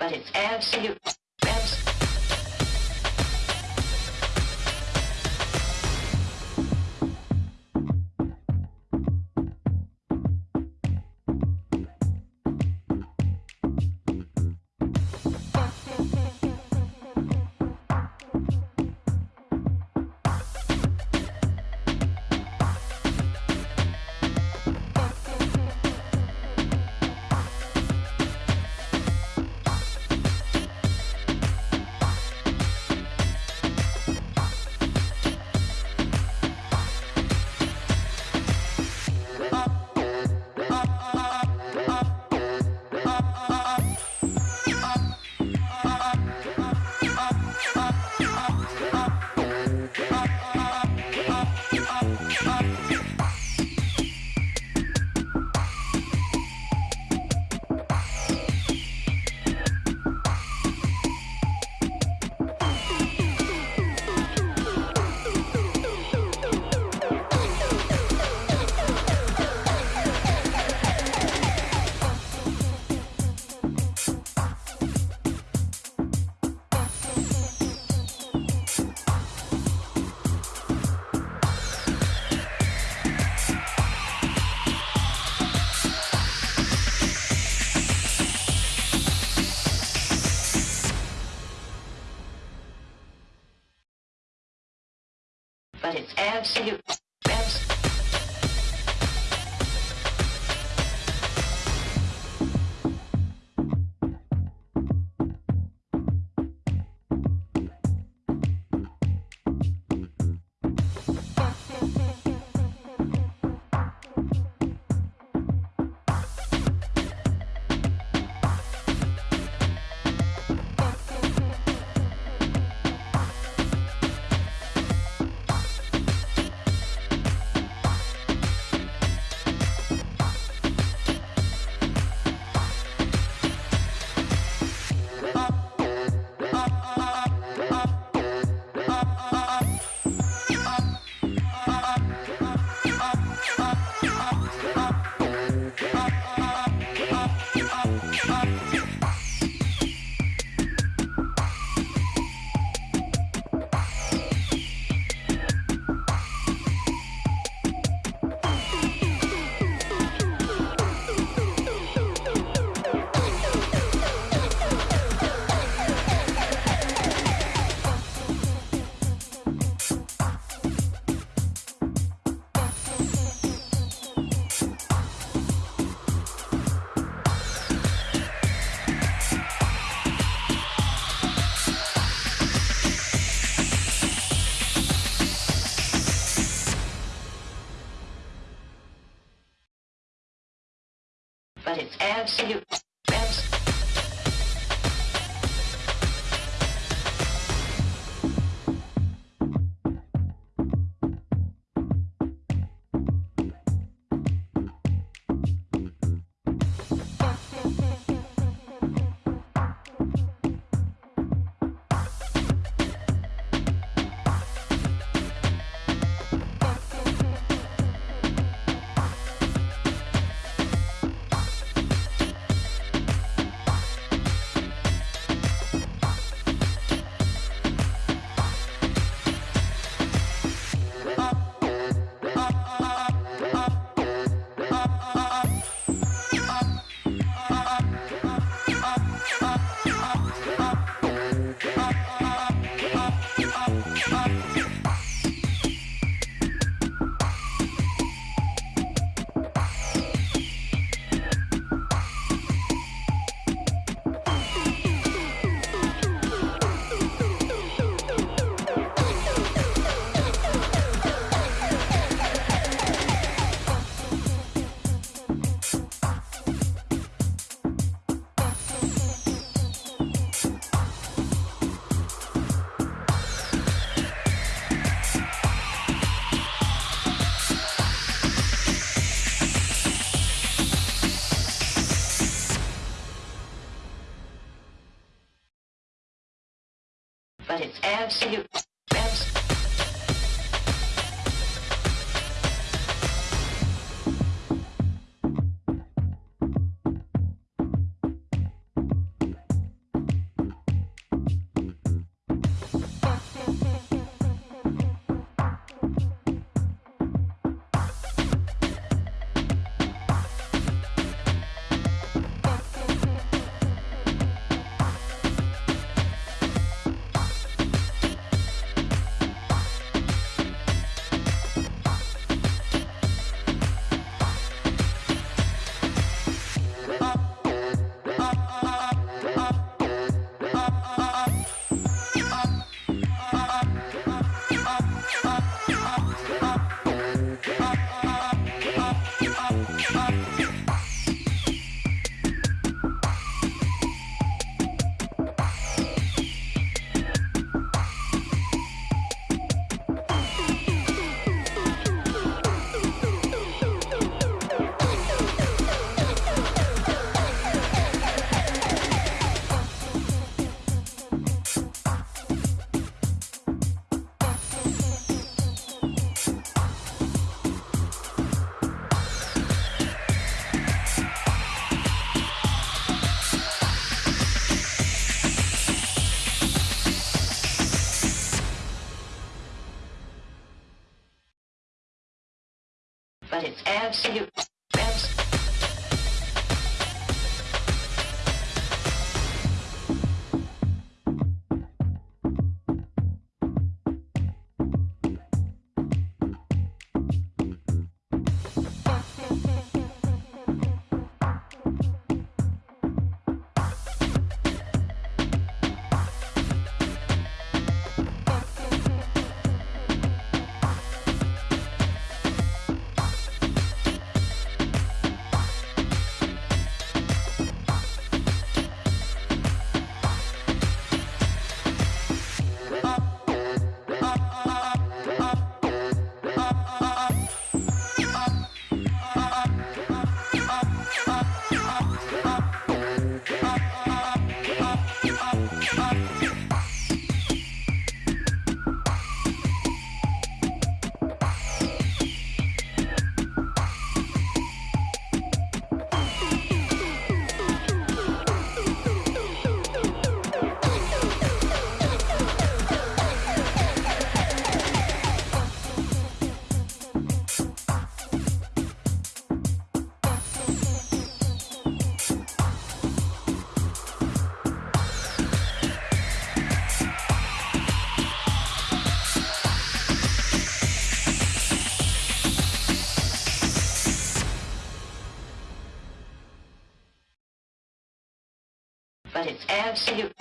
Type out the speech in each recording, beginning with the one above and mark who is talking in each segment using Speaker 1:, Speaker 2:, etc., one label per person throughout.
Speaker 1: but it's absolute. abs- but it's absolute. But it's absolute. But it's absolute. Up. It's absolute. But it's absolute.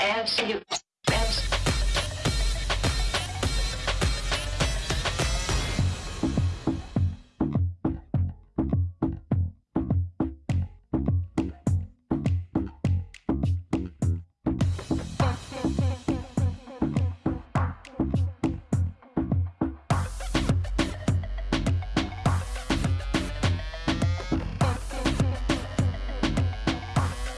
Speaker 1: Absolute.